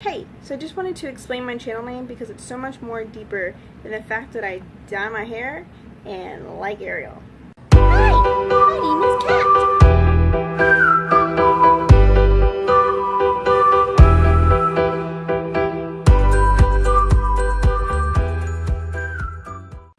Hey, so I just wanted to explain my channel name because it's so much more deeper than the fact that I dye my hair and like Ariel. Hi, my name is Kat.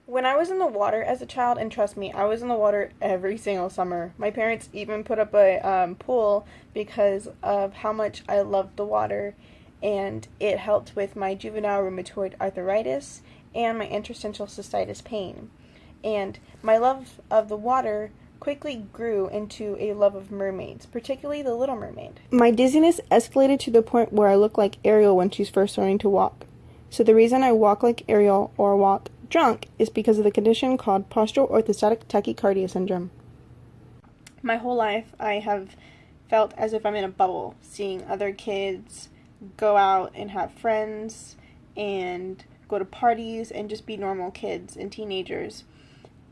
When I was in the water as a child, and trust me, I was in the water every single summer. My parents even put up a um, pool because of how much I loved the water, and it helped with my juvenile rheumatoid arthritis and my interstitial cystitis pain. And my love of the water quickly grew into a love of mermaids, particularly the Little Mermaid. My dizziness escalated to the point where I look like Ariel when she's first learning to walk. So the reason I walk like Ariel or walk drunk is because of the condition called postural orthostatic tachycardia syndrome. My whole life, I have felt as if I'm in a bubble, seeing other kids go out and have friends and go to parties and just be normal kids and teenagers.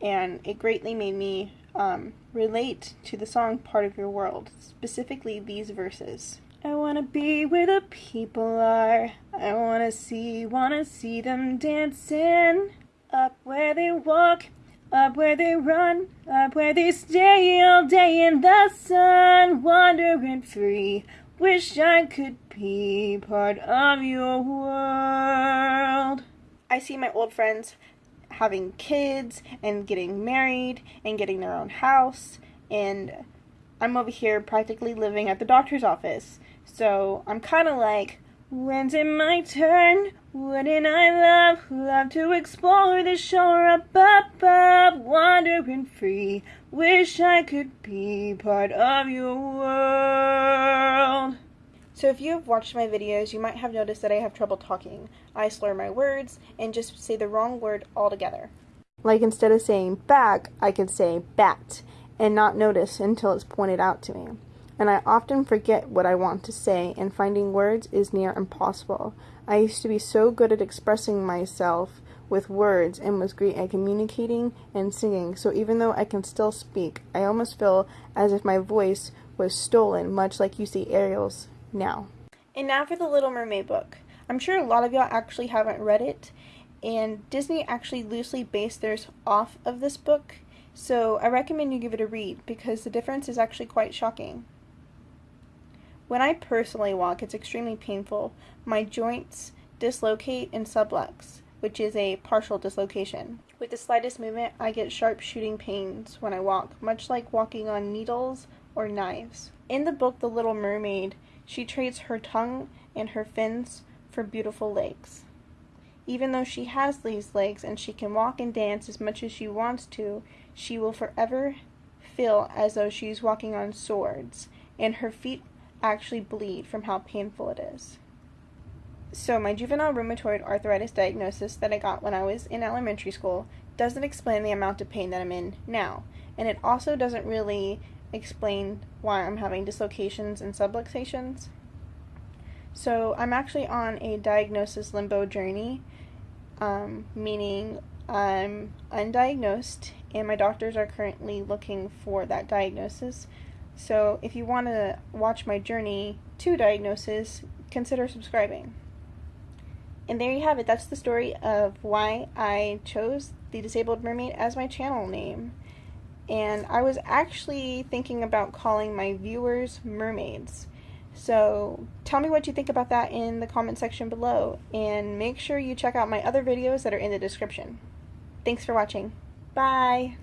And it greatly made me um, relate to the song Part of Your World, specifically these verses. I wanna be where the people are. I wanna see, wanna see them dancing. Up where they walk, up where they run, up where they stay all day in the sun, wandering free. Wish I could be part of your world. I see my old friends having kids and getting married and getting their own house, and I'm over here practically living at the doctor's office. So I'm kind of like, when's it my turn? Wouldn't I love, love to explore the shore up up, above, wandering free? Wish I could be part of your world. So if you have watched my videos, you might have noticed that I have trouble talking. I slur my words and just say the wrong word altogether. Like instead of saying back, I can say bat and not notice until it's pointed out to me. And I often forget what I want to say, and finding words is near impossible. I used to be so good at expressing myself with words and was great at communicating and singing, so even though I can still speak, I almost feel as if my voice was stolen, much like you see Ariel's now. And now for the Little Mermaid book. I'm sure a lot of y'all actually haven't read it, and Disney actually loosely based theirs off of this book, so I recommend you give it a read because the difference is actually quite shocking. When I personally walk, it's extremely painful. My joints dislocate and sublux, which is a partial dislocation. With the slightest movement, I get sharp shooting pains when I walk, much like walking on needles or knives. In the book The Little Mermaid, she trades her tongue and her fins for beautiful legs. Even though she has these legs and she can walk and dance as much as she wants to, she will forever feel as though she's walking on swords, and her feet actually bleed from how painful it is. So, my juvenile rheumatoid arthritis diagnosis that I got when I was in elementary school doesn't explain the amount of pain that I'm in now, and it also doesn't really explain why I'm having dislocations and subluxations. So, I'm actually on a diagnosis limbo journey, um, meaning I'm undiagnosed, and my doctors are currently looking for that diagnosis so if you want to watch my journey to diagnosis, consider subscribing. And there you have it. That's the story of why I chose the Disabled Mermaid as my channel name. And I was actually thinking about calling my viewers mermaids. So tell me what you think about that in the comment section below. And make sure you check out my other videos that are in the description. Thanks for watching. Bye!